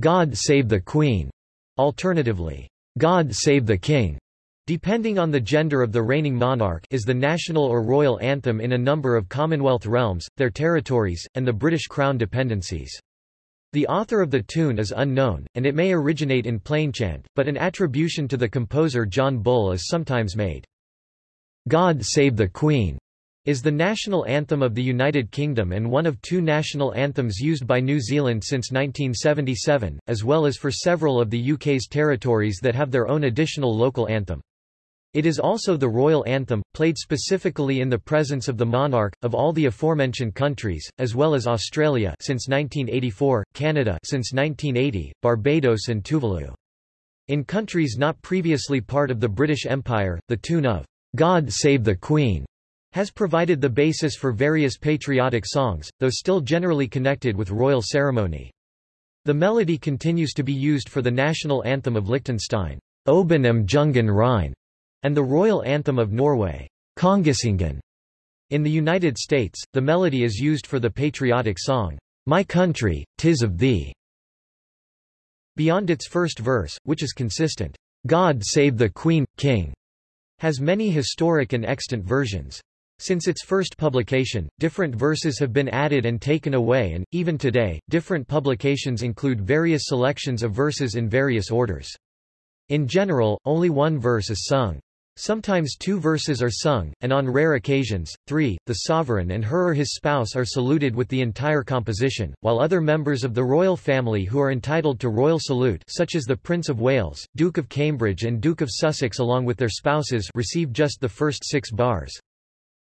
God Save the Queen, alternatively, God Save the King, depending on the gender of the reigning monarch is the national or royal anthem in a number of Commonwealth realms, their territories, and the British Crown dependencies. The author of the tune is unknown, and it may originate in plainchant, but an attribution to the composer John Bull is sometimes made. God Save the Queen is the national anthem of the United Kingdom and one of two national anthems used by New Zealand since 1977, as well as for several of the UK's territories that have their own additional local anthem. It is also the royal anthem, played specifically in the presence of the monarch, of all the aforementioned countries, as well as Australia since 1984, Canada since 1980, Barbados and Tuvalu. In countries not previously part of the British Empire, the tune of God Save the Queen has provided the basis for various patriotic songs, though still generally connected with royal ceremony. The melody continues to be used for the national anthem of Liechtenstein, Oben am Jungen Rhein, and the royal anthem of Norway, Kongesangen. In the United States, the melody is used for the patriotic song, My Country, Tis of Thee. Beyond its first verse, which is consistent, God Save the Queen, King, has many historic and extant versions. Since its first publication, different verses have been added and taken away and, even today, different publications include various selections of verses in various orders. In general, only one verse is sung. Sometimes two verses are sung, and on rare occasions, three. The sovereign and her or his spouse are saluted with the entire composition, while other members of the royal family who are entitled to royal salute such as the Prince of Wales, Duke of Cambridge and Duke of Sussex along with their spouses receive just the first six bars.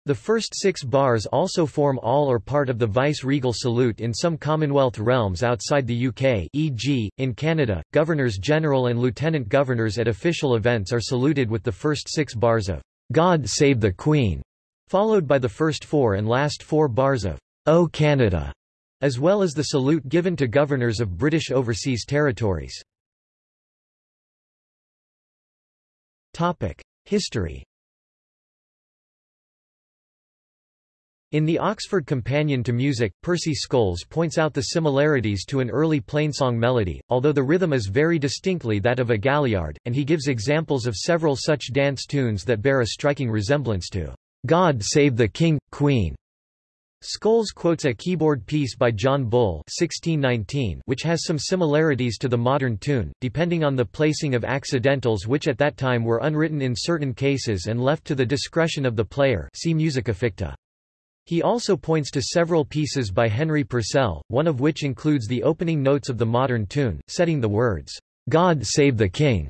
The first six bars also form all or part of the vice-regal salute in some Commonwealth realms outside the UK e.g., in Canada, Governors-General and Lieutenant-Governors at official events are saluted with the first six bars of God Save the Queen, followed by the first four and last four bars of O Canada, as well as the salute given to governors of British overseas territories. History In the Oxford Companion to Music, Percy Scholes points out the similarities to an early plainsong melody, although the rhythm is very distinctly that of a galliard, and he gives examples of several such dance tunes that bear a striking resemblance to God Save the King, Queen. Scholes quotes a keyboard piece by John Bull 1619 which has some similarities to the modern tune, depending on the placing of accidentals which at that time were unwritten in certain cases and left to the discretion of the player see Musica Ficta. He also points to several pieces by Henry Purcell, one of which includes the opening notes of the modern tune, setting the words, God Save the King.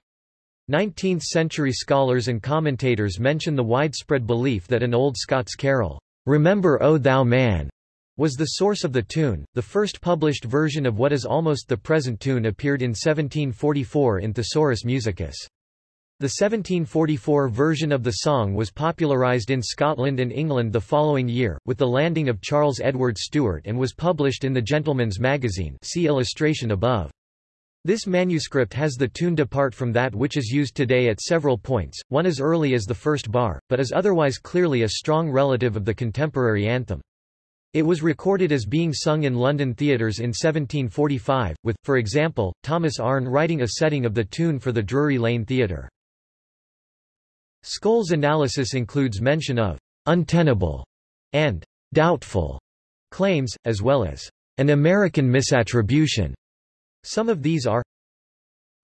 19th-century scholars and commentators mention the widespread belief that an old Scots carol, Remember O Thou Man, was the source of the tune. The first published version of what is almost the present tune appeared in 1744 in Thesaurus Musicus. The 1744 version of the song was popularised in Scotland and England the following year, with the landing of Charles Edward Stuart and was published in the Gentleman's Magazine see illustration above. This manuscript has the tune depart from that which is used today at several points, one as early as the first bar, but is otherwise clearly a strong relative of the contemporary anthem. It was recorded as being sung in London theatres in 1745, with, for example, Thomas Arne writing a setting of the tune for the Drury Lane Theatre. Scholes' analysis includes mention of untenable and doubtful claims, as well as an American misattribution. Some of these are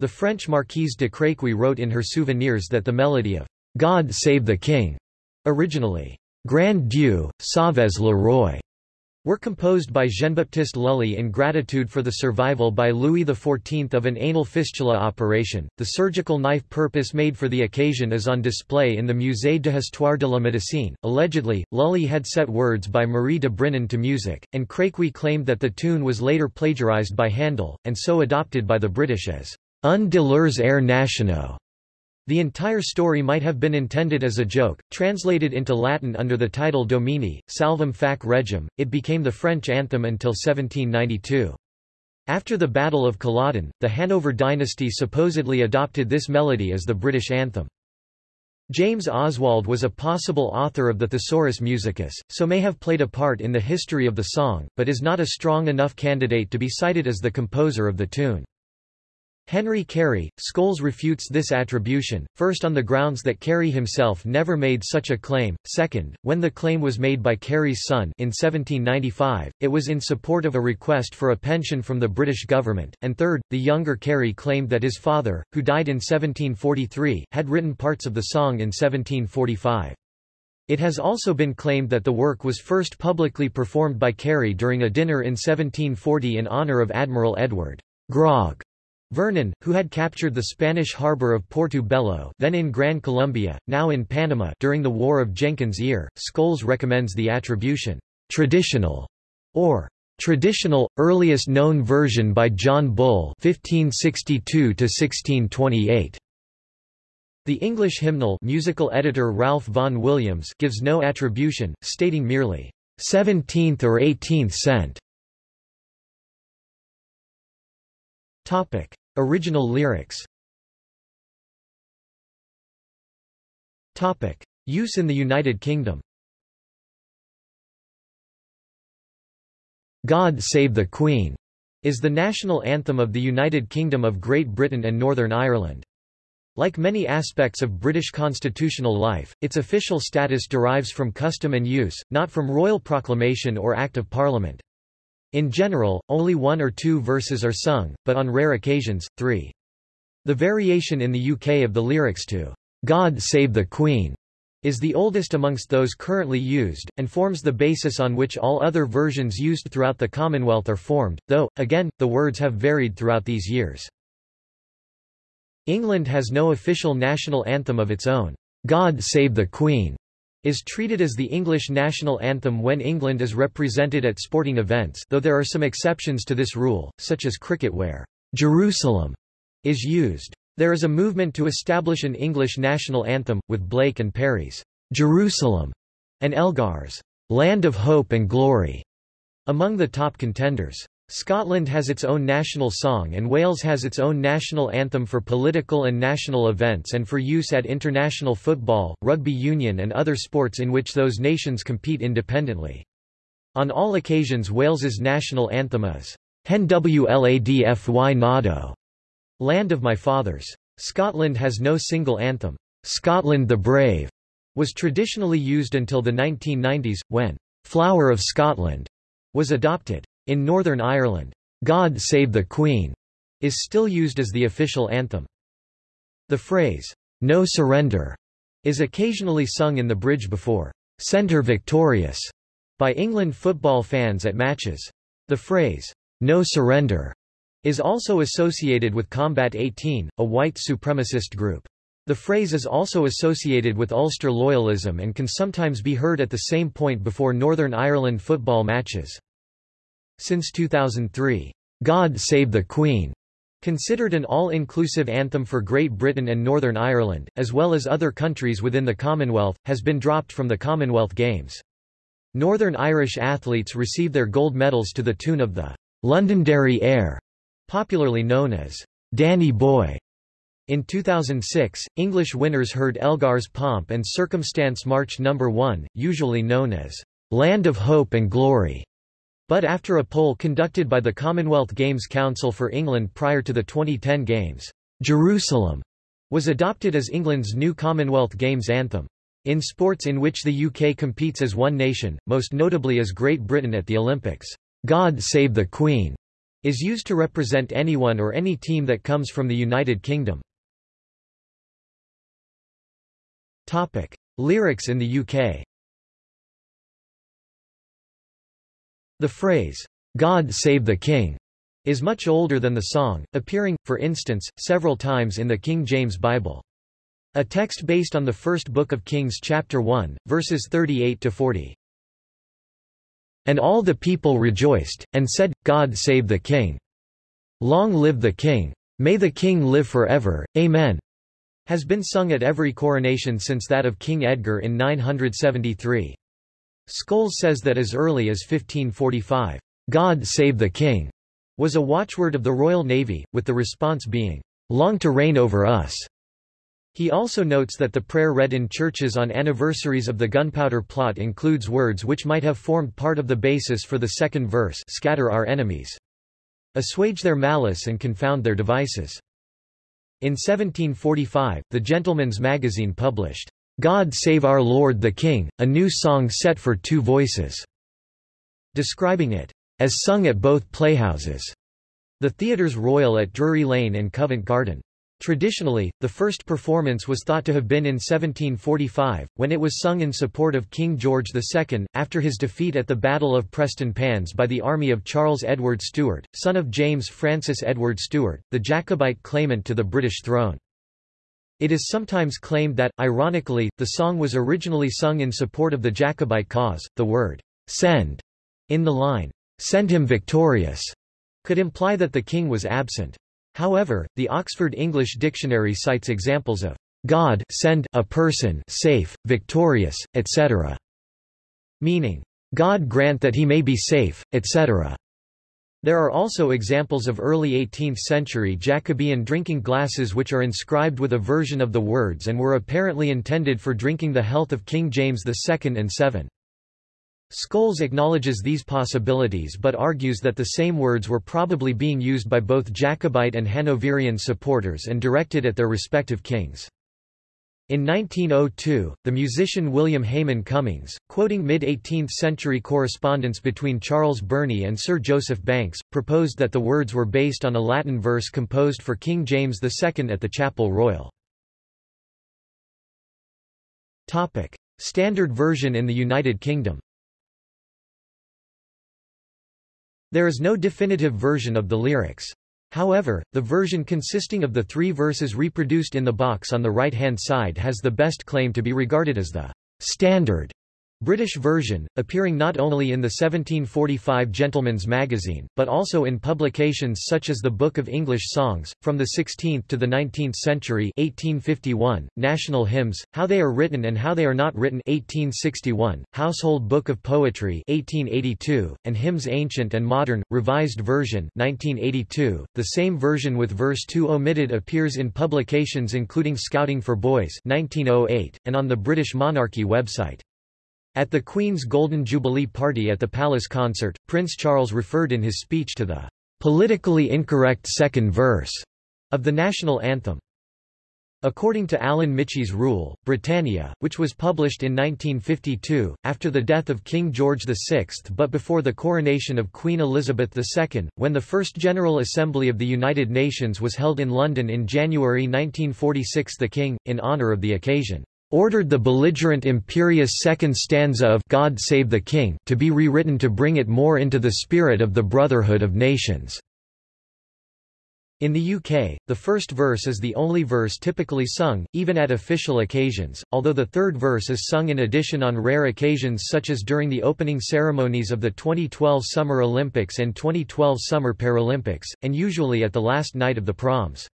The French Marquise de Créquy wrote in her Souvenirs that the melody of God Save the King, originally Grand Dieu, Sauves le Roi, were composed by Jean-Baptiste Lully in gratitude for the survival by Louis XIV of an anal fistula operation. The surgical knife purpose made for the occasion is on display in the Musée d'Histoire de la Médecine. Allegedly, Lully had set words by Marie de Brinon to music, and Créquy claimed that the tune was later plagiarized by Handel, and so adopted by the British as un de leurs airs nationaux. The entire story might have been intended as a joke, translated into Latin under the title Domine, Salvum Fac Regem, it became the French anthem until 1792. After the Battle of Culloden, the Hanover dynasty supposedly adopted this melody as the British anthem. James Oswald was a possible author of the Thesaurus Musicus, so may have played a part in the history of the song, but is not a strong enough candidate to be cited as the composer of the tune. Henry Carey, Scholes refutes this attribution, first on the grounds that Carey himself never made such a claim, second, when the claim was made by Carey's son in 1795, it was in support of a request for a pension from the British government, and third, the younger Carey claimed that his father, who died in 1743, had written parts of the song in 1745. It has also been claimed that the work was first publicly performed by Carey during a dinner in 1740 in honour of Admiral Edward Grog Vernon, who had captured the Spanish harbor of Portobello then in Gran Colombia, now in Panama during the War of Jenkins' Ear, Scholes recommends the attribution, "'traditional' or "'traditional, earliest known version by John Bull 1562 -1628. The English hymnal musical editor Ralph Vaughan Williams gives no attribution, stating merely, 17th or 18th cent. Topic: Original lyrics. Topic: Use in the United Kingdom. God Save the Queen is the national anthem of the United Kingdom of Great Britain and Northern Ireland. Like many aspects of British constitutional life, its official status derives from custom and use, not from royal proclamation or Act of Parliament. In general, only one or two verses are sung, but on rare occasions, three. The variation in the UK of the lyrics to God Save the Queen is the oldest amongst those currently used, and forms the basis on which all other versions used throughout the Commonwealth are formed, though, again, the words have varied throughout these years. England has no official national anthem of its own. God Save the Queen is treated as the English national anthem when England is represented at sporting events though there are some exceptions to this rule, such as cricket where Jerusalem is used. There is a movement to establish an English national anthem, with Blake and Perry's Jerusalem and Elgar's Land of Hope and Glory among the top contenders. Scotland has its own national song and Wales has its own national anthem for political and national events and for use at international football, rugby union and other sports in which those nations compete independently. On all occasions Wales's national anthem is Hen Wladfy Nado, Land of My Fathers. Scotland has no single anthem. Scotland the Brave was traditionally used until the 1990s, when Flower of Scotland was adopted. In Northern Ireland, God Save the Queen is still used as the official anthem. The phrase, No Surrender, is occasionally sung in the bridge before Send her Victorious by England football fans at matches. The phrase, No Surrender, is also associated with Combat 18, a white supremacist group. The phrase is also associated with Ulster loyalism and can sometimes be heard at the same point before Northern Ireland football matches. Since 2003, God Save the Queen, considered an all-inclusive anthem for Great Britain and Northern Ireland, as well as other countries within the Commonwealth, has been dropped from the Commonwealth Games. Northern Irish athletes receive their gold medals to the tune of the Londonderry Air, popularly known as Danny Boy. In 2006, English winners heard Elgar's Pomp and Circumstance March No. 1, usually known as Land of Hope and Glory. But after a poll conducted by the Commonwealth Games Council for England prior to the 2010 Games, Jerusalem was adopted as England's new Commonwealth Games anthem. In sports in which the UK competes as one nation, most notably as Great Britain at the Olympics, God Save the Queen is used to represent anyone or any team that comes from the United Kingdom. Topic. Lyrics in the UK The phrase, God Save the King, is much older than the song, appearing, for instance, several times in the King James Bible. A text based on the first book of Kings chapter 1, verses 38-40. And all the people rejoiced, and said, God save the king. Long live the king. May the king live forever, Amen. Has been sung at every coronation since that of King Edgar in 973. Scholes says that as early as 1545, God save the king, was a watchword of the Royal Navy, with the response being, long to reign over us. He also notes that the prayer read in churches on anniversaries of the gunpowder plot includes words which might have formed part of the basis for the second verse scatter our enemies. Assuage their malice and confound their devices. In 1745, the Gentleman's Magazine published, "'God Save Our Lord the King, a new song set for two voices' describing it, as sung at both playhouses, the Theatres Royal at Drury Lane and Covent Garden. Traditionally, the first performance was thought to have been in 1745, when it was sung in support of King George II, after his defeat at the Battle of Prestonpans by the army of Charles Edward Stuart, son of James Francis Edward Stuart, the Jacobite claimant to the British throne. It is sometimes claimed that, ironically, the song was originally sung in support of the Jacobite cause. The word, send, in the line, send him victorious, could imply that the king was absent. However, the Oxford English Dictionary cites examples of God send a person safe, victorious, etc., meaning, God grant that he may be safe, etc. There are also examples of early 18th-century Jacobean drinking glasses which are inscribed with a version of the words and were apparently intended for drinking the health of King James II and VII. Scholes acknowledges these possibilities but argues that the same words were probably being used by both Jacobite and Hanoverian supporters and directed at their respective kings. In 1902, the musician William Hayman Cummings, quoting mid-18th century correspondence between Charles Burney and Sir Joseph Banks, proposed that the words were based on a Latin verse composed for King James II at the Chapel Royal. Topic. Standard version in the United Kingdom There is no definitive version of the lyrics. However, the version consisting of the three verses reproduced in the box on the right-hand side has the best claim to be regarded as the standard British version, appearing not only in the 1745 Gentleman's Magazine, but also in publications such as the Book of English Songs, from the 16th to the 19th century 1851, National Hymns, How They Are Written and How They Are Not Written 1861, Household Book of Poetry 1882, and Hymns Ancient and Modern, Revised Version 1982. The same version with verse 2 omitted appears in publications including Scouting for Boys 1908, and on the British Monarchy website. At the Queen's Golden Jubilee party at the Palace concert, Prince Charles referred in his speech to the politically incorrect second verse of the national anthem. According to Alan Michie's rule, Britannia, which was published in 1952, after the death of King George VI but before the coronation of Queen Elizabeth II, when the First General Assembly of the United Nations was held in London in January 1946 the King, in honour of the occasion, ordered the belligerent imperious second stanza of God Save the King to be rewritten to bring it more into the spirit of the Brotherhood of Nations. In the UK, the first verse is the only verse typically sung, even at official occasions, although the third verse is sung in addition on rare occasions such as during the opening ceremonies of the 2012 Summer Olympics and 2012 Summer Paralympics, and usually at the last night of the proms.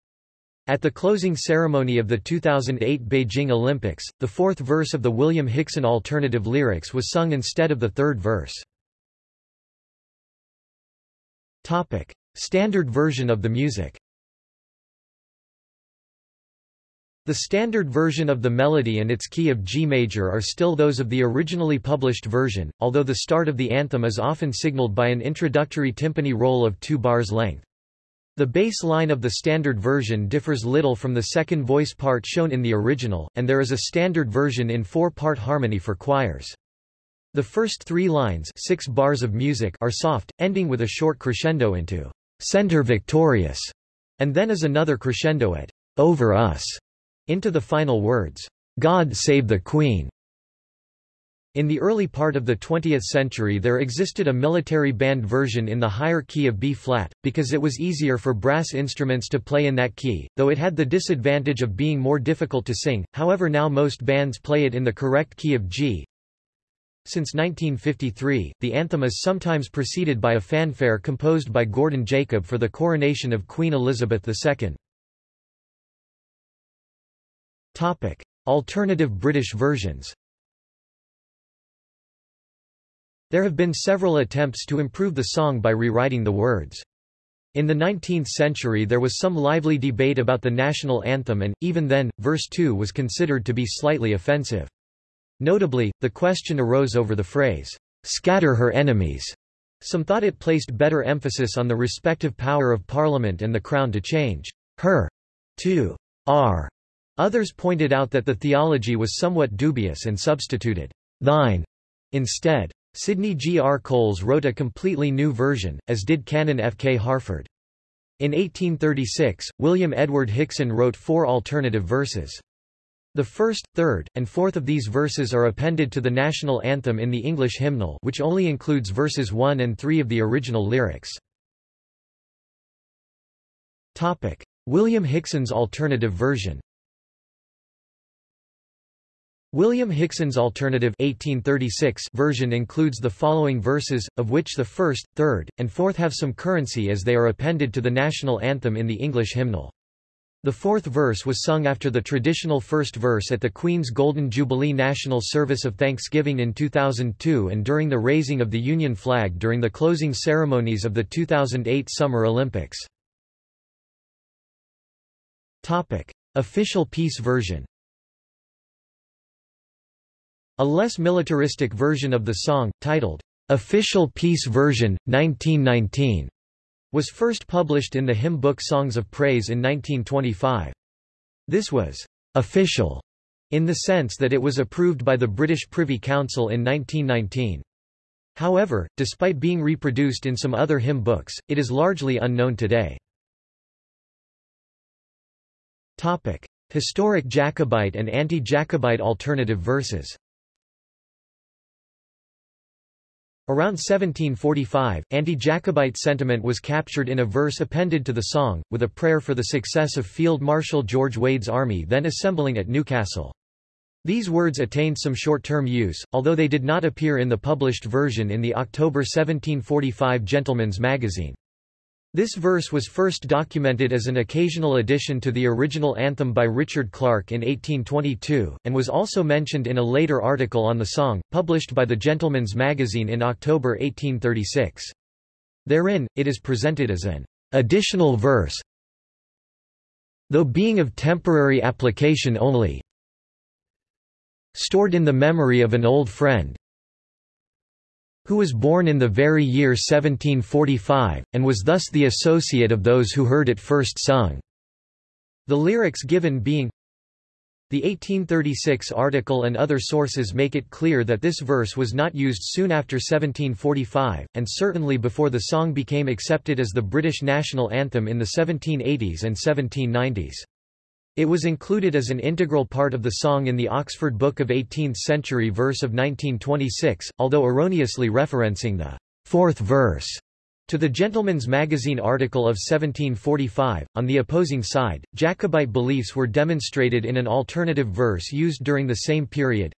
At the closing ceremony of the 2008 Beijing Olympics, the fourth verse of the William Hickson alternative lyrics was sung instead of the third verse. Topic. Standard version of the music The standard version of the melody and its key of G major are still those of the originally published version, although the start of the anthem is often signaled by an introductory timpani roll of two bars length. The bass line of the standard version differs little from the second voice part shown in the original, and there is a standard version in four-part harmony for choirs. The first three lines six bars of music are soft, ending with a short crescendo into "'Send her victorious' and then is another crescendo at "'Over us' into the final words, "'God save the Queen' In the early part of the 20th century there existed a military band version in the higher key of B-flat, because it was easier for brass instruments to play in that key, though it had the disadvantage of being more difficult to sing, however now most bands play it in the correct key of G. Since 1953, the anthem is sometimes preceded by a fanfare composed by Gordon Jacob for the coronation of Queen Elizabeth II. Alternative British versions There have been several attempts to improve the song by rewriting the words. In the 19th century there was some lively debate about the national anthem and, even then, verse 2 was considered to be slightly offensive. Notably, the question arose over the phrase, "'scatter her enemies'". Some thought it placed better emphasis on the respective power of Parliament and the Crown to change "'her' 2 r. Others pointed out that the theology was somewhat dubious and substituted thine instead. Sidney G. R. Coles wrote a completely new version, as did Canon F. K. Harford. In 1836, William Edward Hickson wrote four alternative verses. The first, third, and fourth of these verses are appended to the national anthem in the English hymnal which only includes verses 1 and 3 of the original lyrics. William Hickson's alternative version William Hickson's alternative 1836 version includes the following verses, of which the first, third, and fourth have some currency as they are appended to the national anthem in the English hymnal. The fourth verse was sung after the traditional first verse at the Queen's Golden Jubilee National Service of Thanksgiving in 2002 and during the raising of the Union flag during the closing ceremonies of the 2008 Summer Olympics. Official peace version a less militaristic version of the song, titled, "'Official Peace Version, 1919", was first published in the hymn book Songs of Praise in 1925. This was "'official' in the sense that it was approved by the British Privy Council in 1919. However, despite being reproduced in some other hymn books, it is largely unknown today. Topic. Historic Jacobite and anti-Jacobite alternative verses Around 1745, anti-Jacobite sentiment was captured in a verse appended to the song, with a prayer for the success of Field Marshal George Wade's army then assembling at Newcastle. These words attained some short-term use, although they did not appear in the published version in the October 1745 Gentleman's Magazine. This verse was first documented as an occasional addition to the original anthem by Richard Clarke in 1822, and was also mentioned in a later article on the song, published by the Gentleman's Magazine in October 1836. Therein, it is presented as an additional verse, though being of temporary application only, stored in the memory of an old friend, who was born in the very year 1745, and was thus the associate of those who heard it first sung. The lyrics given being the 1836 article and other sources make it clear that this verse was not used soon after 1745, and certainly before the song became accepted as the British national anthem in the 1780s and 1790s. It was included as an integral part of the song in the Oxford Book of 18th-century verse of 1926, although erroneously referencing the fourth verse to the Gentleman's Magazine article of 1745, on the opposing side, Jacobite beliefs were demonstrated in an alternative verse used during the same period.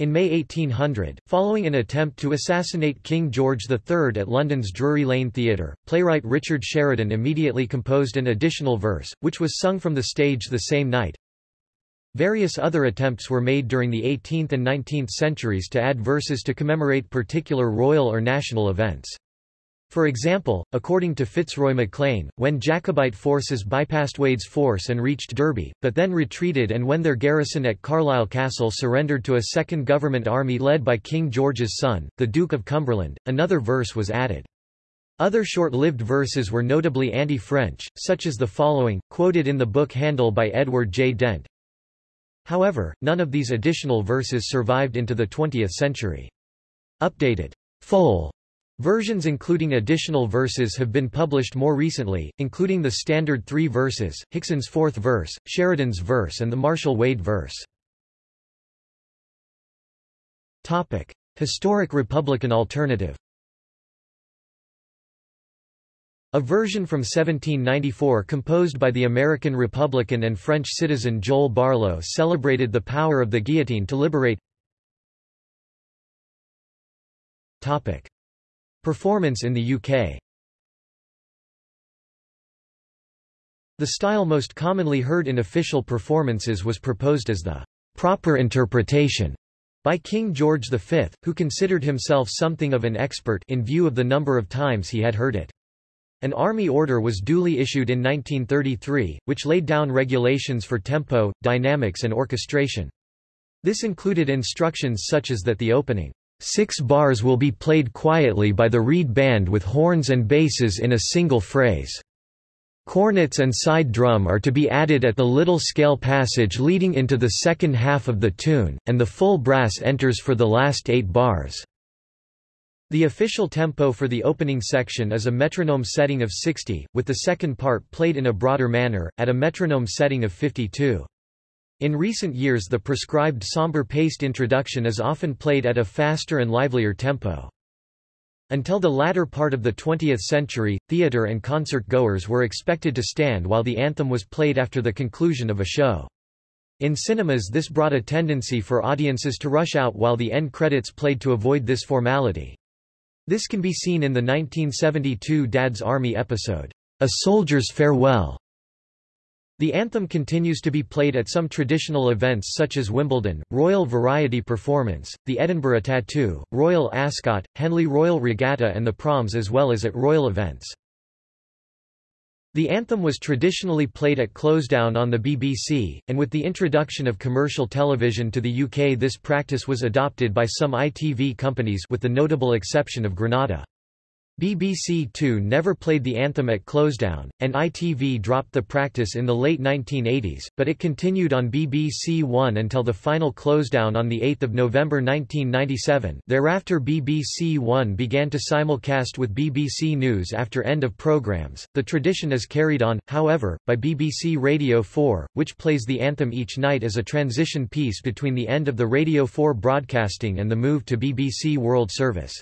In May 1800, following an attempt to assassinate King George III at London's Drury Lane Theatre, playwright Richard Sheridan immediately composed an additional verse, which was sung from the stage the same night. Various other attempts were made during the 18th and 19th centuries to add verses to commemorate particular royal or national events. For example, according to Fitzroy MacLean, when Jacobite forces bypassed Wade's force and reached Derby, but then retreated and when their garrison at Carlisle Castle surrendered to a second government army led by King George's son, the Duke of Cumberland, another verse was added. Other short-lived verses were notably anti-French, such as the following, quoted in the book Handel by Edward J. Dent. However, none of these additional verses survived into the 20th century. Updated. Foal Versions including additional verses have been published more recently, including the standard three verses, Hickson's fourth verse, Sheridan's verse and the Marshall Wade verse. Topic. Historic Republican alternative A version from 1794 composed by the American Republican and French citizen Joel Barlow celebrated the power of the guillotine to liberate Topic. Performance in the UK The style most commonly heard in official performances was proposed as the proper interpretation by King George V, who considered himself something of an expert in view of the number of times he had heard it. An army order was duly issued in 1933, which laid down regulations for tempo, dynamics and orchestration. This included instructions such as that the opening Six bars will be played quietly by the reed band with horns and basses in a single phrase. Cornets and side drum are to be added at the little scale passage leading into the second half of the tune, and the full brass enters for the last eight bars. The official tempo for the opening section is a metronome setting of 60, with the second part played in a broader manner, at a metronome setting of 52. In recent years the prescribed somber paced introduction is often played at a faster and livelier tempo. Until the latter part of the 20th century, theater and concert goers were expected to stand while the anthem was played after the conclusion of a show. In cinemas this brought a tendency for audiences to rush out while the end credits played to avoid this formality. This can be seen in the 1972 Dad's Army episode, A Soldier's Farewell, the anthem continues to be played at some traditional events such as Wimbledon, Royal Variety Performance, the Edinburgh Tattoo, Royal Ascot, Henley Royal Regatta and the Proms as well as at royal events. The anthem was traditionally played at closedown on the BBC, and with the introduction of commercial television to the UK this practice was adopted by some ITV companies with the notable exception of Granada. BBC Two never played the anthem at closedown, and ITV dropped the practice in the late 1980s, but it continued on BBC One until the final closedown on 8 November 1997 thereafter BBC One began to simulcast with BBC News after end of programmes. The tradition is carried on, however, by BBC Radio 4, which plays the anthem each night as a transition piece between the end of the Radio 4 broadcasting and the move to BBC World Service.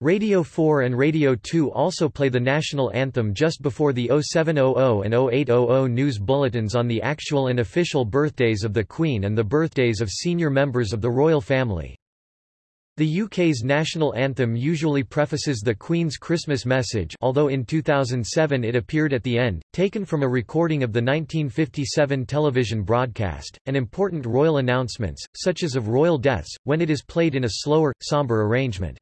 Radio 4 and Radio 2 also play the national anthem just before the 0700 and 0800 news bulletins on the actual and official birthdays of the Queen and the birthdays of senior members of the royal family. The UK's national anthem usually prefaces the Queen's Christmas message although in 2007 it appeared at the end, taken from a recording of the 1957 television broadcast, and important royal announcements, such as of royal deaths, when it is played in a slower, sombre arrangement.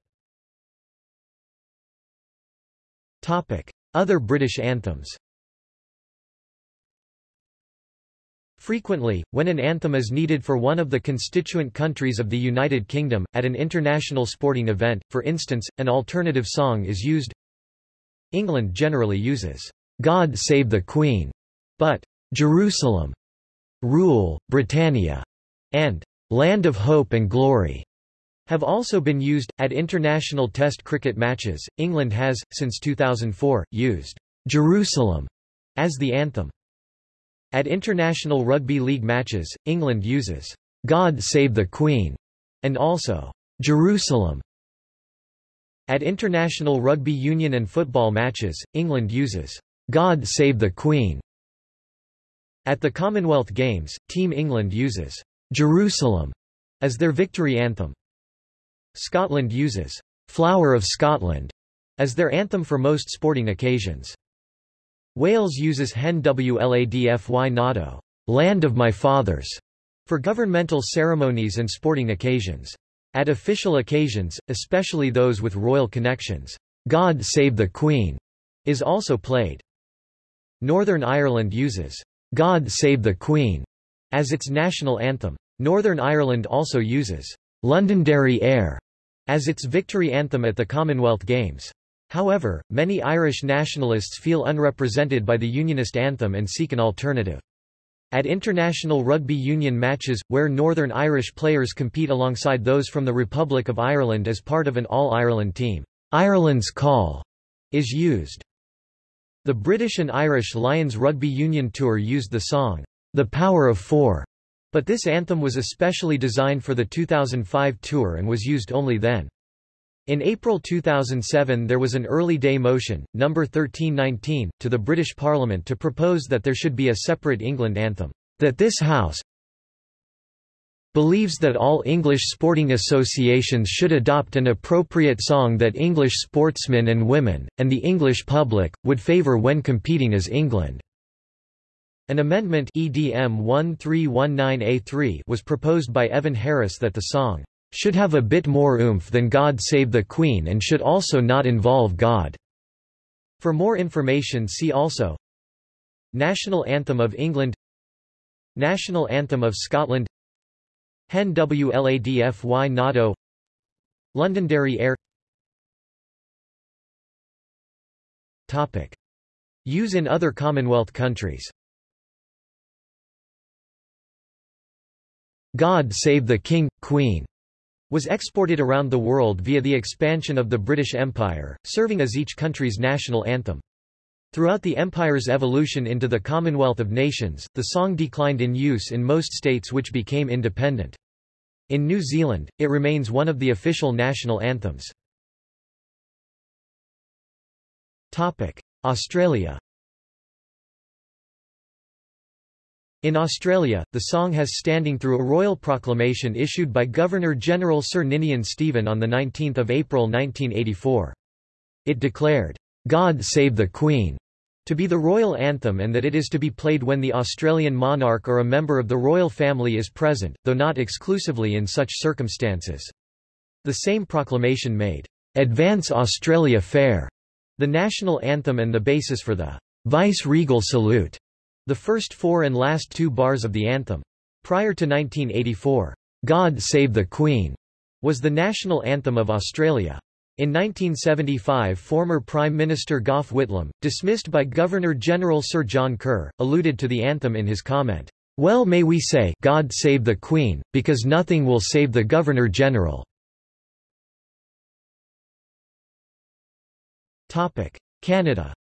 Other British anthems Frequently, when an anthem is needed for one of the constituent countries of the United Kingdom, at an international sporting event, for instance, an alternative song is used. England generally uses, God Save the Queen, but Jerusalem, Rule, Britannia, and Land of Hope and Glory have also been used. At international test cricket matches, England has, since 2004, used Jerusalem as the anthem. At international rugby league matches, England uses God Save the Queen and also Jerusalem. At international rugby union and football matches, England uses God Save the Queen. At the Commonwealth Games, Team England uses Jerusalem as their victory anthem. Scotland uses Flower of Scotland as their anthem for most sporting occasions. Wales uses Hen Wlad Fy Nhadau, Land of My Fathers, for governmental ceremonies and sporting occasions. At official occasions, especially those with royal connections, God Save the Queen is also played. Northern Ireland uses God Save the Queen as its national anthem. Northern Ireland also uses Londonderry Air as its victory anthem at the Commonwealth Games. However, many Irish nationalists feel unrepresented by the Unionist anthem and seek an alternative. At international rugby union matches, where Northern Irish players compete alongside those from the Republic of Ireland as part of an All-Ireland team, Ireland's Call is used. The British and Irish Lions Rugby Union Tour used the song, The Power of Four, but this anthem was especially designed for the 2005 tour and was used only then. In April 2007 there was an early day motion, No. 1319, to the British Parliament to propose that there should be a separate England anthem. That this House believes that all English sporting associations should adopt an appropriate song that English sportsmen and women, and the English public, would favour when competing as England. An amendment EDM 1319A3 was proposed by Evan Harris that the song should have a bit more oomph than God Save the Queen and should also not involve God. For more information see also National Anthem of England National Anthem of Scotland Hen Wlad Fy Nhadau Londonderry Air. Topic. Use in other Commonwealth countries God Save the King, Queen was exported around the world via the expansion of the British Empire, serving as each country's national anthem. Throughout the empire's evolution into the Commonwealth of Nations, the song declined in use in most states which became independent. In New Zealand, it remains one of the official national anthems. Australia In Australia, the song has standing through a royal proclamation issued by Governor-General Sir Ninian Stephen on 19 April 1984. It declared, "'God Save the Queen' to be the royal anthem and that it is to be played when the Australian monarch or a member of the royal family is present, though not exclusively in such circumstances. The same proclamation made, "'Advance Australia Fair' the national anthem and the basis for the vice-regal salute the first four and last two bars of the anthem. Prior to 1984, God Save the Queen was the national anthem of Australia. In 1975 former Prime Minister Gough Whitlam, dismissed by Governor-General Sir John Kerr, alluded to the anthem in his comment, "'Well may we say God save the Queen, because nothing will save the Governor-General." Canada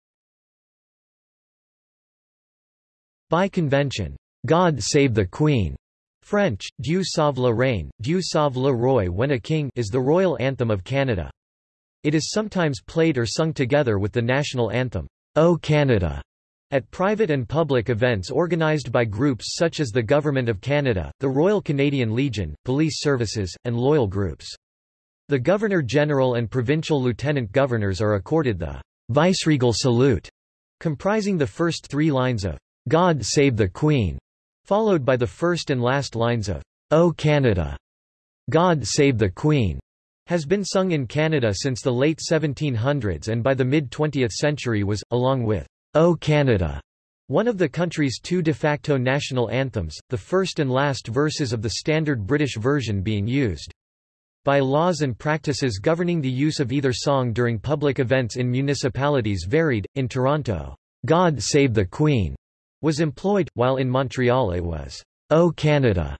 By convention, God Save the Queen, French, Dieu sauve la reine, Dieu sauve le roi when a king is the royal anthem of Canada. It is sometimes played or sung together with the national anthem, O Canada, at private and public events organised by groups such as the Government of Canada, the Royal Canadian Legion, police services, and loyal groups. The Governor-General and provincial lieutenant governors are accorded the viceregal salute, comprising the first three lines of God Save the Queen, followed by the first and last lines of O Canada, God Save the Queen, has been sung in Canada since the late 1700s and by the mid-20th century was, along with O Canada, one of the country's two de facto national anthems, the first and last verses of the standard British version being used. By laws and practices governing the use of either song during public events in municipalities varied, in Toronto, God Save the Queen was employed, while in Montreal it was, O Canada.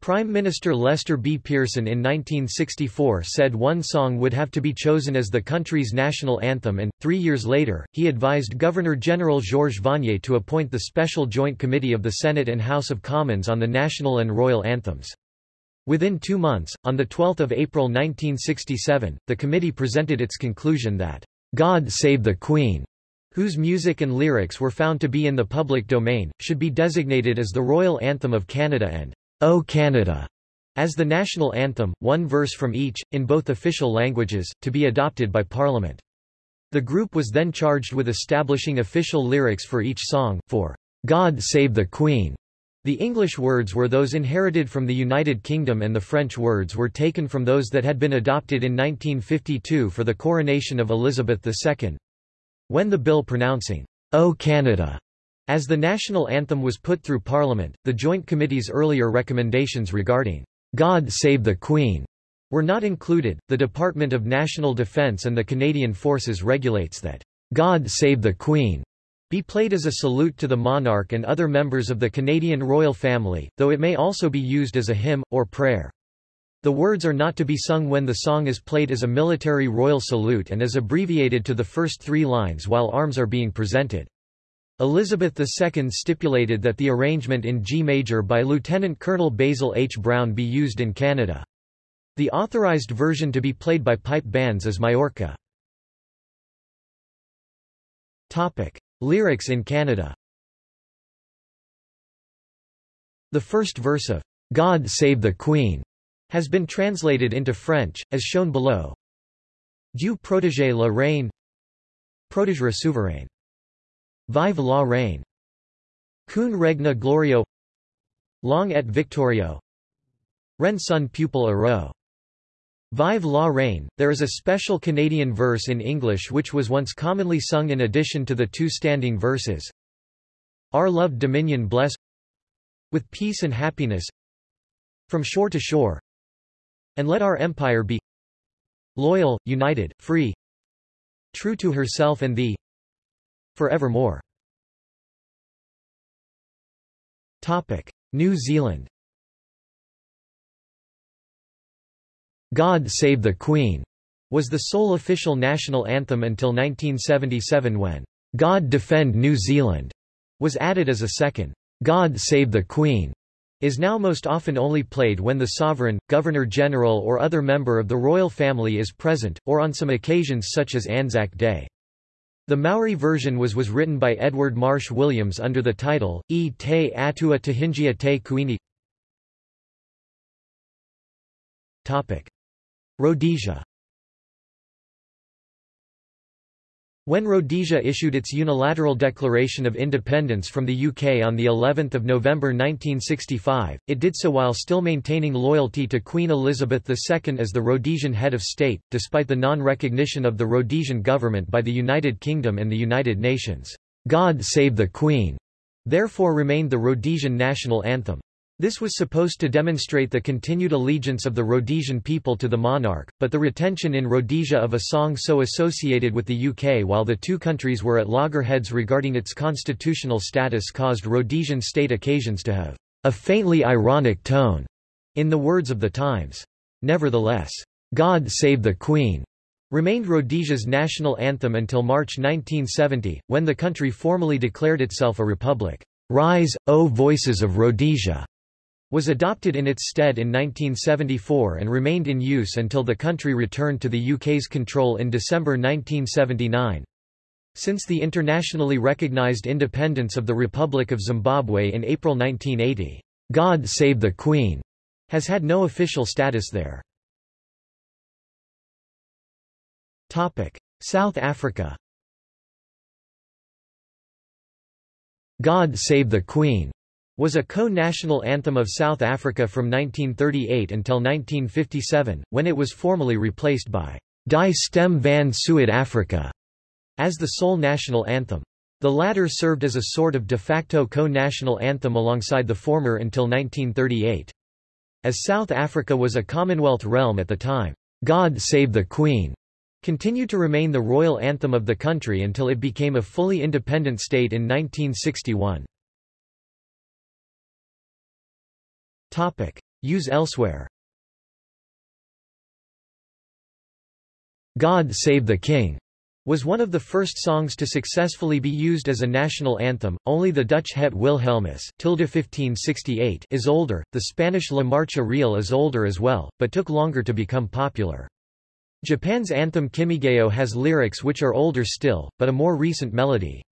Prime Minister Lester B. Pearson in 1964 said one song would have to be chosen as the country's national anthem and, three years later, he advised Governor-General Georges Vanier to appoint the Special Joint Committee of the Senate and House of Commons on the national and royal anthems. Within two months, on 12 April 1967, the committee presented its conclusion that, "...God Save the Queen," whose music and lyrics were found to be in the public domain, should be designated as the Royal Anthem of Canada and O Canada as the national anthem, one verse from each, in both official languages, to be adopted by Parliament. The group was then charged with establishing official lyrics for each song, for God Save the Queen. The English words were those inherited from the United Kingdom and the French words were taken from those that had been adopted in 1952 for the coronation of Elizabeth II. When the bill pronouncing, O Canada, as the national anthem was put through Parliament, the Joint Committee's earlier recommendations regarding God Save the Queen were not included. The Department of National Defence and the Canadian Forces regulates that God Save the Queen be played as a salute to the monarch and other members of the Canadian royal family, though it may also be used as a hymn, or prayer. The words are not to be sung when the song is played as a military royal salute and is abbreviated to the first three lines while arms are being presented. Elizabeth II stipulated that the arrangement in G major by Lieutenant Colonel Basil H. Brown be used in Canada. The authorized version to be played by pipe bands is Majorca. Topic. Lyrics in Canada The first verse of God Save the Queen has been translated into French, as shown below. Dieu protégé la reine Protège la souveraine. Vive la reine. Cun regna glorio Long et victorio Ren son pupil heureux. Vive la reine. There is a special Canadian verse in English which was once commonly sung in addition to the two standing verses. Our loved dominion bless with peace and happiness from shore to shore and let our empire be loyal, united, free, true to herself and thee, Forevermore. Topic. New Zealand God Save the Queen was the sole official national anthem until 1977 when God Defend New Zealand was added as a second God Save the Queen is now most often only played when the sovereign, governor-general or other member of the royal family is present, or on some occasions such as Anzac Day. The Maori version was was written by Edward Marsh Williams under the title, E te atua tahingia te kuini. Rhodesia When Rhodesia issued its unilateral declaration of independence from the UK on the 11th of November 1965, it did so while still maintaining loyalty to Queen Elizabeth II as the Rhodesian head of state, despite the non-recognition of the Rhodesian government by the United Kingdom and the United Nations. God Save the Queen, therefore remained the Rhodesian national anthem. This was supposed to demonstrate the continued allegiance of the Rhodesian people to the monarch, but the retention in Rhodesia of a song so associated with the UK while the two countries were at loggerheads regarding its constitutional status caused Rhodesian state occasions to have a faintly ironic tone, in the words of the Times. Nevertheless, God Save the Queen remained Rhodesia's national anthem until March 1970, when the country formally declared itself a republic. Rise, O Voices of Rhodesia! Was adopted in its stead in 1974 and remained in use until the country returned to the UK's control in December 1979. Since the internationally recognized independence of the Republic of Zimbabwe in April 1980, God Save the Queen has had no official status there. South Africa God Save the Queen was a co-national anthem of South Africa from 1938 until 1957, when it was formally replaced by Die Stem van Suid-Afrika as the sole national anthem. The latter served as a sort of de facto co-national anthem alongside the former until 1938. As South Africa was a Commonwealth realm at the time, God Save the Queen continued to remain the royal anthem of the country until it became a fully independent state in 1961. Topic. Use elsewhere God Save the King was one of the first songs to successfully be used as a national anthem. Only the Dutch Het Wilhelmus tilde 1568 is older. The Spanish La Marcha Real is older as well, but took longer to become popular. Japan's anthem Kimigayo has lyrics which are older still, but a more recent melody.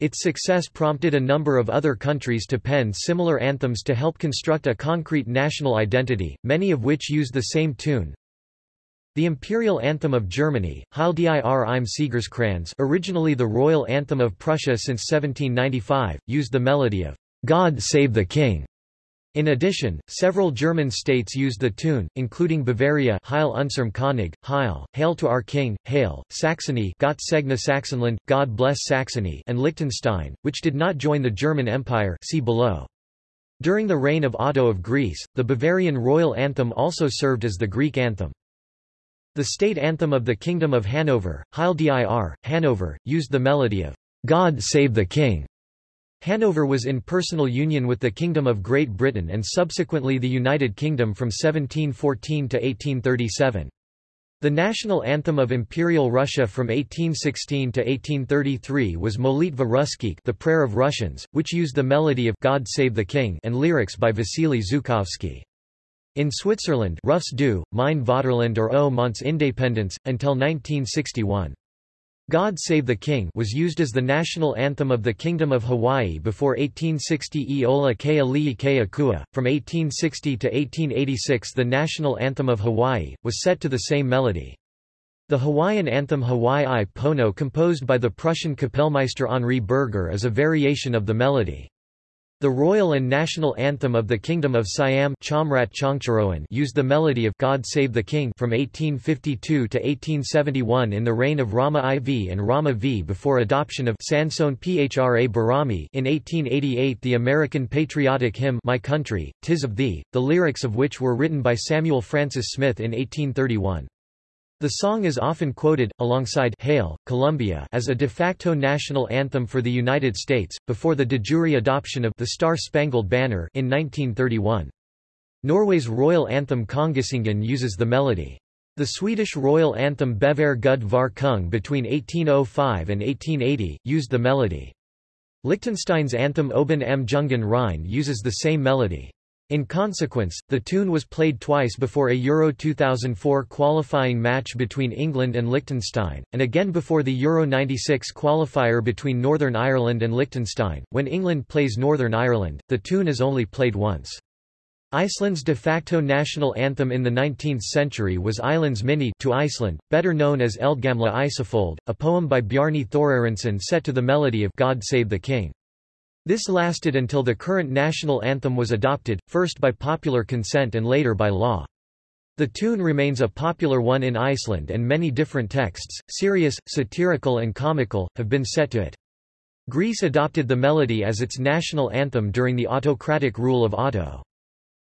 Its success prompted a number of other countries to pen similar anthems to help construct a concrete national identity, many of which use the same tune. The imperial anthem of Germany, Heil dir im Siegerskranz originally the royal anthem of Prussia since 1795, used the melody of God Save the King. In addition, several German states used the tune, including Bavaria Heil unserm König, Heil, Hail to our King, Hail, Saxony Gott segne Sachsenland, God bless Saxony and Liechtenstein, which did not join the German Empire see below. During the reign of Otto of Greece, the Bavarian royal anthem also served as the Greek anthem. The state anthem of the Kingdom of Hanover, Heil dir, Hanover, used the melody of God Save the King. Hanover was in personal union with the Kingdom of Great Britain and subsequently the United Kingdom from 1714 to 1837. The national anthem of Imperial Russia from 1816 to 1833 was Molitva Russkikh the Prayer of Russians, which used the melody of God Save the King and lyrics by Vasily Zhukovsky. In Switzerland Rufst du, Mein Vaterland or O Mons Independence, until 1961. God Save the King was used as the national anthem of the Kingdom of Hawaii before 1860 Iola Kea Lii Kua. From 1860 to 1886 the national anthem of Hawaii, was set to the same melody. The Hawaiian anthem Hawaii i Pono composed by the Prussian Kapellmeister Henri Berger is a variation of the melody. The royal and national anthem of the Kingdom of Siam used the melody of God Save the King from 1852 to 1871 in the reign of Rama IV and Rama V before adoption of Sansoen Phra Barami in 1888 the American patriotic hymn My Country, Tis of Thee, the lyrics of which were written by Samuel Francis Smith in 1831. The song is often quoted, alongside Hail, Columbia as a de facto national anthem for the United States, before the de jure adoption of the Star-Spangled Banner in 1931. Norway's royal anthem Kongesangen uses the melody. The Swedish royal anthem Bevar Gud var kung between 1805 and 1880, used the melody. Liechtenstein's anthem Oben am Jungen Rhein uses the same melody. In consequence, the tune was played twice before a Euro 2004 qualifying match between England and Liechtenstein, and again before the Euro 96 qualifier between Northern Ireland and Liechtenstein. When England plays Northern Ireland, the tune is only played once. Iceland's de facto national anthem in the 19th century was Islands Minni to Iceland, better known as Eldgamla Ísafold, a poem by Bjarni Thorarensen set to the melody of God Save the King. This lasted until the current national anthem was adopted, first by popular consent and later by law. The tune remains a popular one in Iceland and many different texts, serious, satirical and comical, have been set to it. Greece adopted the melody as its national anthem during the autocratic rule of Otto.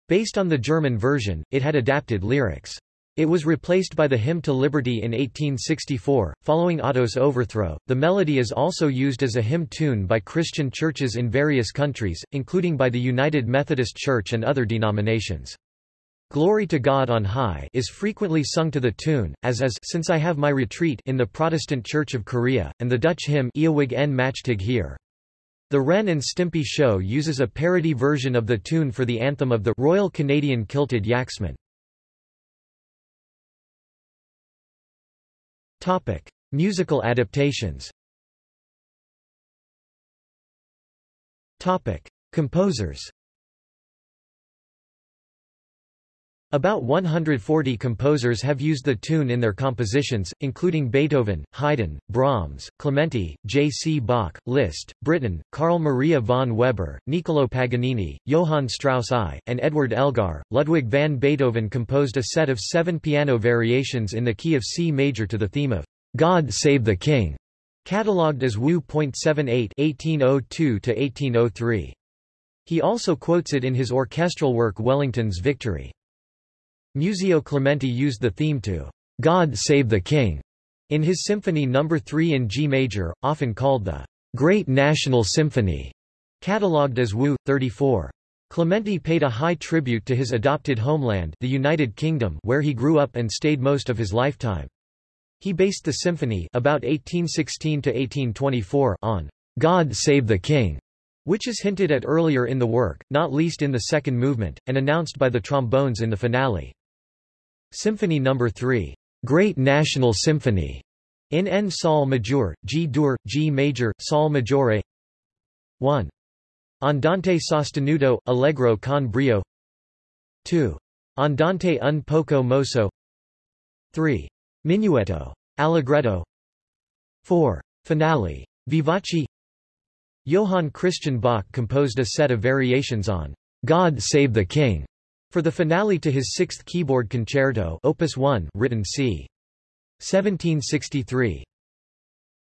Based on the German version, it had adapted lyrics. It was replaced by the Hymn to Liberty in 1864. Following Otto's overthrow, the melody is also used as a hymn tune by Christian churches in various countries, including by the United Methodist Church and other denominations. Glory to God on High is frequently sung to the tune, as is Since I Have My Retreat in the Protestant Church of Korea, and the Dutch hymn Eeuwig en Machtig Heer. The Ren and Stimpy show uses a parody version of the tune for the anthem of the Royal Canadian Kilted Yaksmen. Topic: Musical adaptations. Topic: Composers. About 140 composers have used the tune in their compositions, including Beethoven, Haydn, Brahms, Clementi, J. C. Bach, Liszt, Britten, Carl Maria von Weber, Niccolò Paganini, Johann Strauss I, and Edward Elgar. Ludwig van Beethoven composed a set of seven piano variations in the key of C major to the theme of God Save the King, catalogued as WoO.78 1802-1803. He also quotes it in his orchestral work Wellington's Victory. Muzio Clementi used the theme to God Save the King in his Symphony No. 3 in G major, often called the Great National Symphony, catalogued as WoO. 34. Clementi paid a high tribute to his adopted homeland the United Kingdom where he grew up and stayed most of his lifetime. He based the symphony about 1816-1824 on God Save the King, which is hinted at earlier in the work, not least in the second movement, and announced by the trombones in the finale. Symphony No. 3, Great National Symphony, in N Sol major, G dur, G major, Sol maggiore 1. Andante sostenuto, Allegro con brio 2. Andante un poco mosso 3. Minuetto. Allegretto 4. Finale. Vivace Johann Christian Bach composed a set of variations on God Save the King for the finale to his Sixth Keyboard Concerto Opus 1 written c. 1763.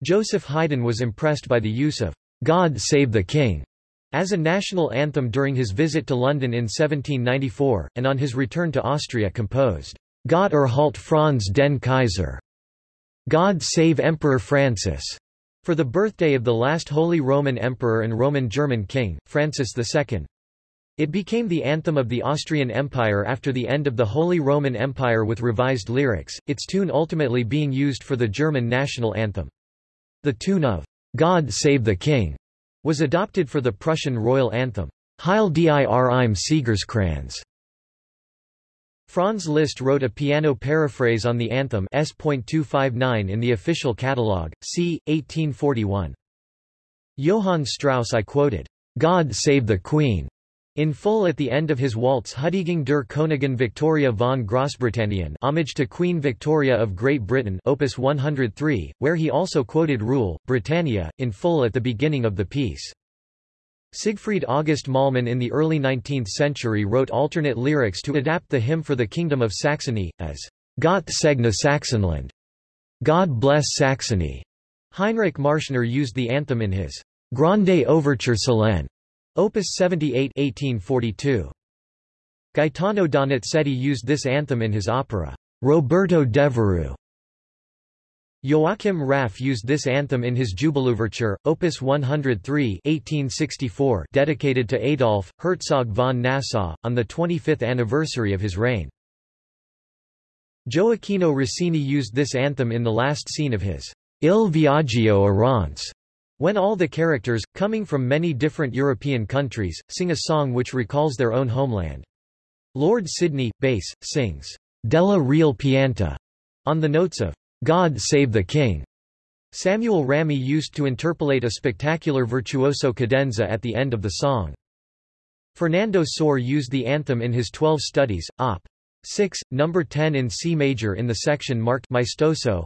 Joseph Haydn was impressed by the use of God Save the King as a national anthem during his visit to London in 1794, and on his return to Austria composed Gott erhalt Franz den Kaiser, God Save Emperor Francis, for the birthday of the last Holy Roman Emperor and Roman German King, Francis II. It became the anthem of the Austrian Empire after the end of the Holy Roman Empire with revised lyrics, its tune ultimately being used for the German national anthem. The tune of God Save the King was adopted for the Prussian royal anthem, Heil dir im Siegerskranz. Franz Liszt wrote a piano paraphrase on the anthem S.259 in the official catalogue, c. 1841. Johann Strauss I quoted, God Save the Queen, in full at the end of his waltz Huldigung der Königin Victoria von Großbritannien homage to Queen Victoria of Great Britain opus 103, where he also quoted Rule, Britannia, in full at the beginning of the piece. Siegfried August Mahlmann in the early 19th century wrote alternate lyrics to adapt the hymn for the Kingdom of Saxony, as Gott segne Sachsenland, God bless Saxony. Heinrich Marschner used the anthem in his Grande Overture Solenne Opus 78 1842. Gaetano Donizetti used this anthem in his opera, Roberto Devereux, Joachim Raff used this anthem in his Jubilouverture, Opus 103 1864 dedicated to Adolf, Herzog von Nassau, on the 25th anniversary of his reign. Gioacchino Rossini used this anthem in the last scene of his Il Viaggio Errante, when all the characters, coming from many different European countries, sing a song which recalls their own homeland. Lord Sidney, bass, sings Della Real Pianta on the notes of God Save the King. Samuel Ramey used to interpolate a spectacular virtuoso cadenza at the end of the song. Fernando Sor used the anthem in his Twelve Studies, Op. 6, number 10 in C major in the section marked Maestoso.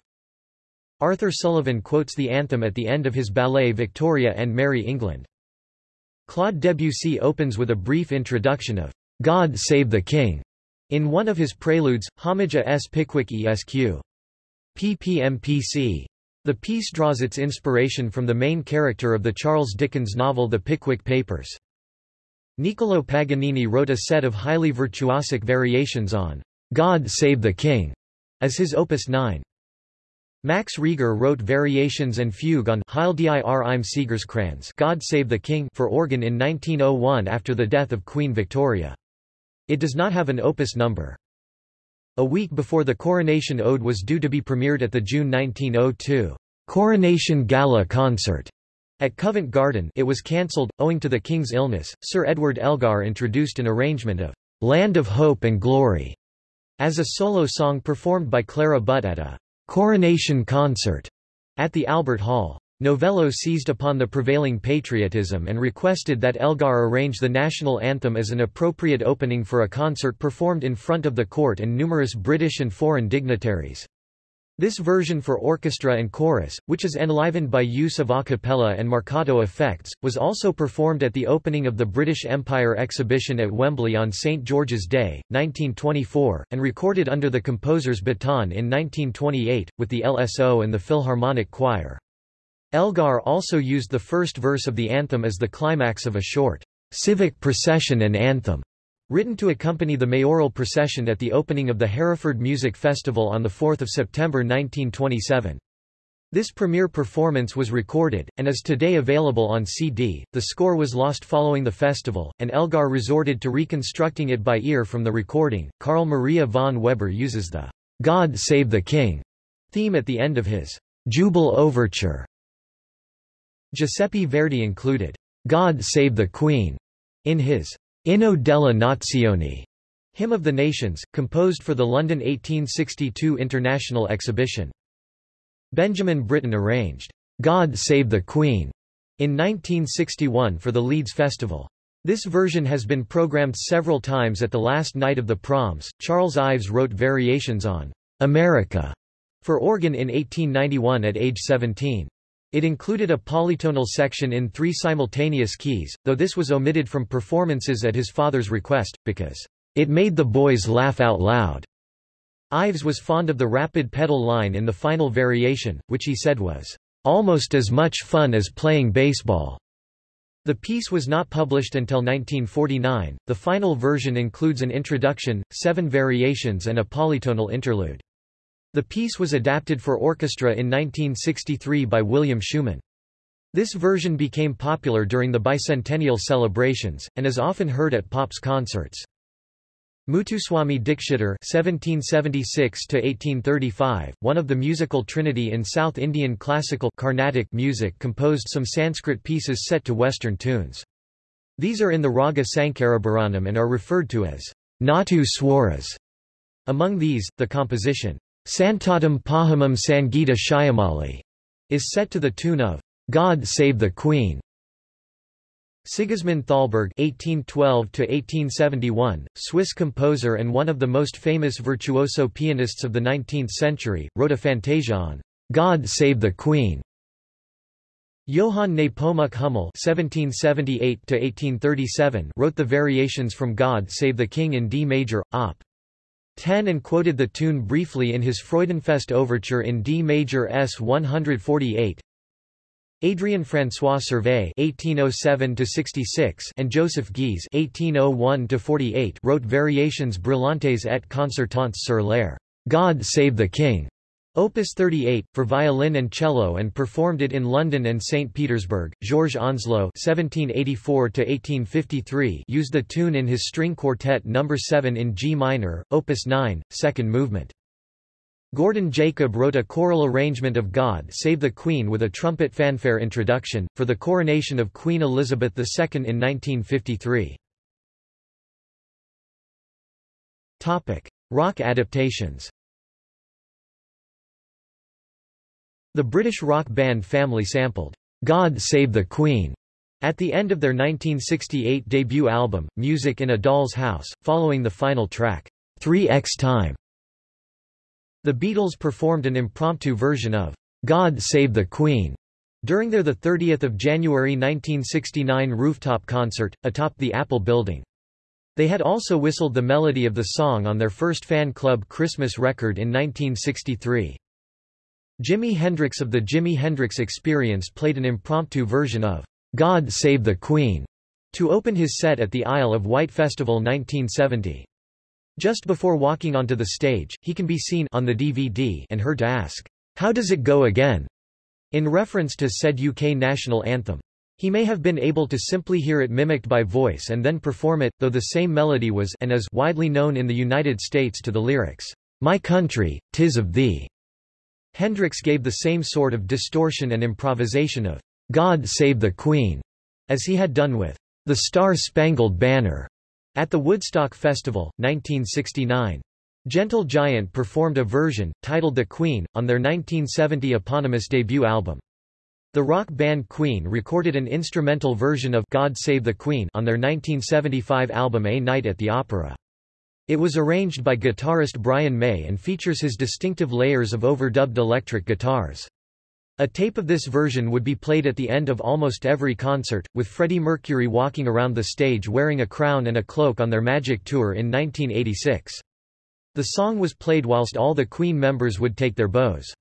Arthur Sullivan quotes the anthem at the end of his ballet Victoria and Merry England. Claude Debussy opens with a brief introduction of God Save the King in one of his preludes, Homage a S. Pickwick Esq. PPMPC. The piece draws its inspiration from the main character of the Charles Dickens novel The Pickwick Papers. Niccolò Paganini wrote a set of highly virtuosic variations on God Save the King as his opus 9. Max Reger wrote variations and fugue on Heil dir im Siegerskranz God Save the King for organ in 1901 after the death of Queen Victoria. It does not have an opus number. A week before the Coronation Ode was due to be premiered at the June 1902 Coronation Gala concert at Covent Garden it was cancelled, owing to the King's illness. Sir Edward Elgar introduced an arrangement of Land of Hope and Glory as a solo song performed by Clara Butt at a coronation concert at the Albert Hall. Novello seized upon the prevailing patriotism and requested that Elgar arrange the national anthem as an appropriate opening for a concert performed in front of the court and numerous British and foreign dignitaries. This version for orchestra and chorus, which is enlivened by use of a cappella and marcato effects, was also performed at the opening of the British Empire exhibition at Wembley on St George's Day, 1924, and recorded under the composer's baton in 1928, with the LSO and the Philharmonic Choir. Elgar also used the first verse of the anthem as the climax of a short civic procession and anthem, written to accompany the mayoral procession at the opening of the Hereford Music Festival on 4 September 1927. This premiere performance was recorded, and is today available on CD. The score was lost following the festival, and Elgar resorted to reconstructing it by ear from the recording. Carl Maria von Weber uses the God Save the King theme at the end of his Jubel Overture Giuseppe Verdi included, God Save the Queen, in his Inno della Nazione, Hymn of the Nations, composed for the London 1862 International Exhibition. Benjamin Britten arranged, God Save the Queen, in 1961 for the Leeds Festival. This version has been programmed several times at the last night of the proms. Charles Ives wrote variations on America for organ in 1891 at age 17. It included a polytonal section in three simultaneous keys, though this was omitted from performances at his father's request, because it made the boys laugh out loud. Ives was fond of the rapid pedal line in the final variation, which he said was almost as much fun as playing baseball. The piece was not published until 1949. The final version includes an introduction, seven variations, and a polytonal interlude. The piece was adapted for orchestra in 1963 by William Schuman. This version became popular during the bicentennial celebrations, and is often heard at Pops concerts. Muthuswami Dikshitar (1776–1835), one of the musical trinity in South Indian classical Carnatic music, composed some Sanskrit pieces set to Western tunes. These are in the Raga Sankarabharanam and are referred to as Natu Swaras. Among these, the composition Santatam Pahamam Sangita Shyamali is set to the tune of God Save the Queen. Sigismund Thalberg (1812–1871), Swiss composer and one of the most famous virtuoso pianists of the 19th century, wrote a fantasia on "God Save the Queen." Johann Nepomuk Hummel (1778–1837) wrote the variations from "God Save the King" in D major, Op. 10 and quoted the tune briefly in his Freudenfest overture in D major S 148. Adrian François Servais (1807–66) and Joseph Guise (1801–48) wrote variations brillantes et concertantes sur l'air "God Save the King" Opus 38, for violin and cello and performed it in London and St. Petersburg. Georges Onslow (1784–1853) used the tune in his String Quartet No. 7 in G minor, Opus 9, second movement. Gordon Jacob wrote a choral arrangement of God Save the Queen with a trumpet fanfare introduction, for the coronation of Queen Elizabeth II in 1953. Rock adaptations The British rock band Family sampled, "'God Save the Queen' at the end of their 1968 debut album, Music in a Doll's House, following the final track, 3x Time. The Beatles performed an impromptu version of "'God Save the Queen' during their 30 January 1969 rooftop concert, atop the Apple building. They had also whistled the melody of the song on their first fan club Christmas record in 1963. Jimi Hendrix of the Jimi Hendrix Experience played an impromptu version of God Save the Queen to open his set at the Isle of Wight Festival 1970. Just before walking onto the stage, he can be seen on the DVD and heard to ask, How does it go again? in reference to said UK national anthem. He may have been able to simply hear it mimicked by voice and then perform it, though the same melody was and is widely known in the United States to the lyrics, My country, tis of thee. Hendrix gave the same sort of distortion and improvisation of God Save the Queen, as he had done with The Star-Spangled Banner at the Woodstock Festival, 1969. Gentle Giant performed a version, titled The Queen, on their 1970 eponymous debut album. The rock band Queen recorded an instrumental version of God Save the Queen on their 1975 album A Night at the Opera. It was arranged by guitarist Brian May and features his distinctive layers of overdubbed electric guitars. A tape of this version would be played at the end of almost every concert, with Freddie Mercury walking around the stage wearing a crown and a cloak on their Magic Tour in 1986. The song was played whilst all the Queen members would take their bows.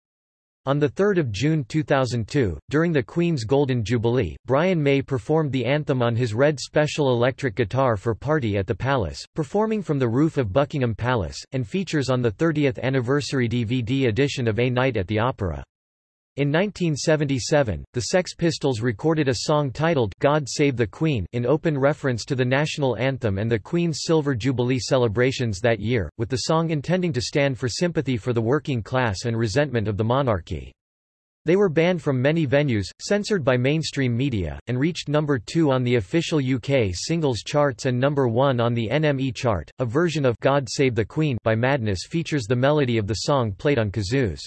On 3 June 2002, during the Queen's Golden Jubilee, Brian May performed the anthem on his red special electric guitar for Party at the Palace, performing from the roof of Buckingham Palace, and features on the 30th anniversary DVD edition of A Night at the Opera. In 1977, the Sex Pistols recorded a song titled God Save the Queen in open reference to the national anthem and the Queen's Silver Jubilee celebrations that year, with the song intending to stand for sympathy for the working class and resentment of the monarchy. They were banned from many venues, censored by mainstream media, and reached number 2 on the official UK singles charts and number 1 on the NME chart. A version of God Save the Queen by Madness features the melody of the song played on kazoos.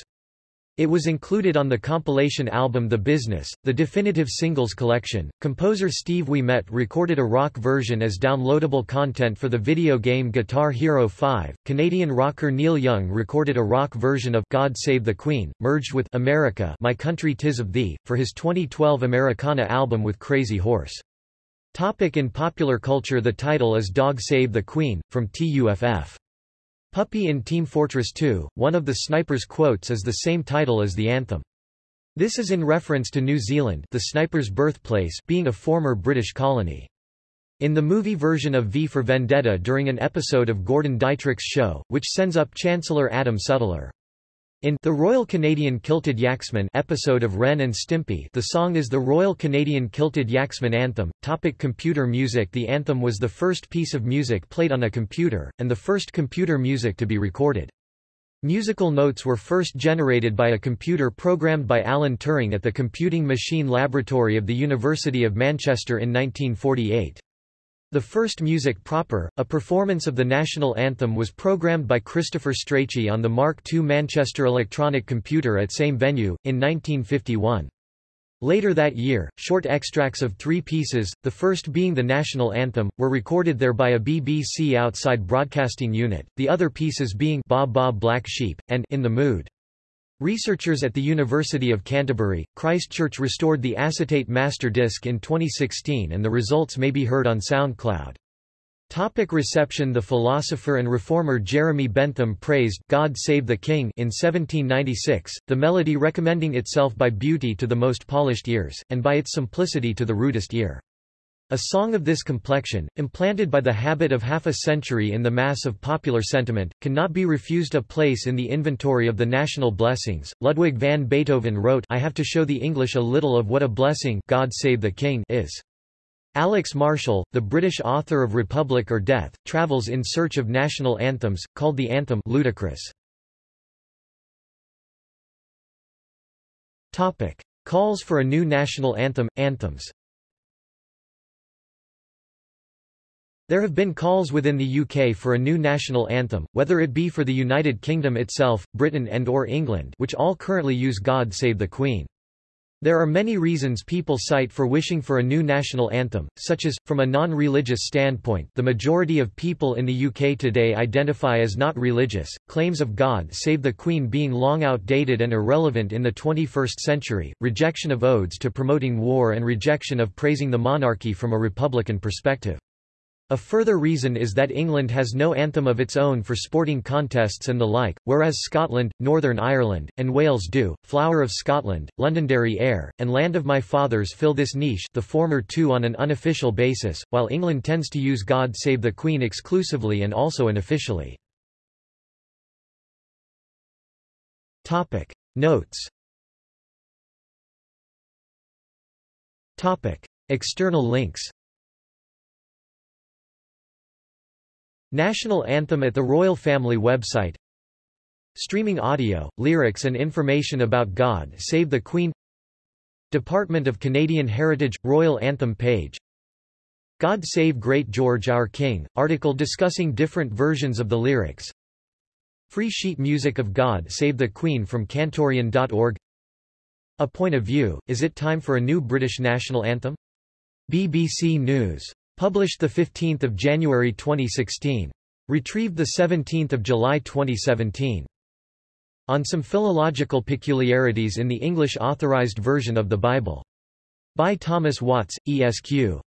It was included on the compilation album The Business, the definitive singles collection. Composer Steve Ouimet recorded a rock version as downloadable content for the video game Guitar Hero 5. Canadian rocker Neil Young recorded a rock version of God Save the Queen, merged with America, My Country Tis of Thee, for his 2012 Americana album with Crazy Horse. Topic in popular culture The title is Dog Save the Queen, from TUFF. Puppy in Team Fortress 2, one of the sniper's quotes is the same title as the anthem. This is in reference to New Zealand the sniper's birthplace being a former British colony. In the movie version of V for Vendetta during an episode of Gordon Dietrich's show, which sends up Chancellor Adam Sutler. In The Royal Canadian Kilted Yaksmen episode of Ren and Stimpy the song is the Royal Canadian Kilted Yaksmen anthem. Topic computer music The anthem was the first piece of music played on a computer, and the first computer music to be recorded. Musical notes were first generated by a computer programmed by Alan Turing at the Computing Machine Laboratory of the University of Manchester in 1948. The first music proper, a performance of the national anthem was programmed by Christopher Strachey on the Mark II Manchester electronic computer at same venue, in 1951. Later that year, short extracts of three pieces, the first being the national anthem, were recorded there by a BBC outside broadcasting unit, the other pieces being Baa Baa Black Sheep, and In the Mood. Researchers at the University of Canterbury, Christchurch restored the acetate master disc in 2016 and the results may be heard on SoundCloud. Topic reception The philosopher and reformer Jeremy Bentham praised God Save the King in 1796, the melody recommending itself by beauty to the most polished ears, and by its simplicity to the rudest ear. A song of this complexion, implanted by the habit of half a century in the mass of popular sentiment, cannot be refused a place in the inventory of the national blessings. Ludwig van Beethoven wrote I have to show the English a little of what a blessing God save the King is. Alex Marshall, the British author of Republic or Death, travels in search of national anthems, called the anthem ludicrous. Topic. Calls for a new national anthem, anthems There have been calls within the UK for a new national anthem, whether it be for the United Kingdom itself, Britain and or England which all currently use God Save the Queen. There are many reasons people cite for wishing for a new national anthem, such as, from a non-religious standpoint the majority of people in the UK today identify as not religious, claims of God Save the Queen being long outdated and irrelevant in the 21st century, rejection of odes to promoting war and rejection of praising the monarchy from a republican perspective. A further reason is that England has no anthem of its own for sporting contests and the like, whereas Scotland, Northern Ireland, and Wales do. Flower of Scotland, Londonderry Air, and Land of My Fathers fill this niche the former two on an unofficial basis, while England tends to use God Save the Queen exclusively and also unofficially. Topic. Notes Topic. External links National Anthem at the Royal Family website. Streaming audio, lyrics and information about God Save the Queen. Department of Canadian Heritage – Royal Anthem page. God Save Great George Our King, article discussing different versions of the lyrics. Free sheet music of God Save the Queen from Cantorian.org A Point of View, Is it time for a new British national anthem? BBC News Published 15 January 2016. Retrieved 17 July 2017. On some philological peculiarities in the English Authorized Version of the Bible. By Thomas Watts, ESQ.